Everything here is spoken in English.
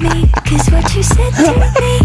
me Cause what you said to me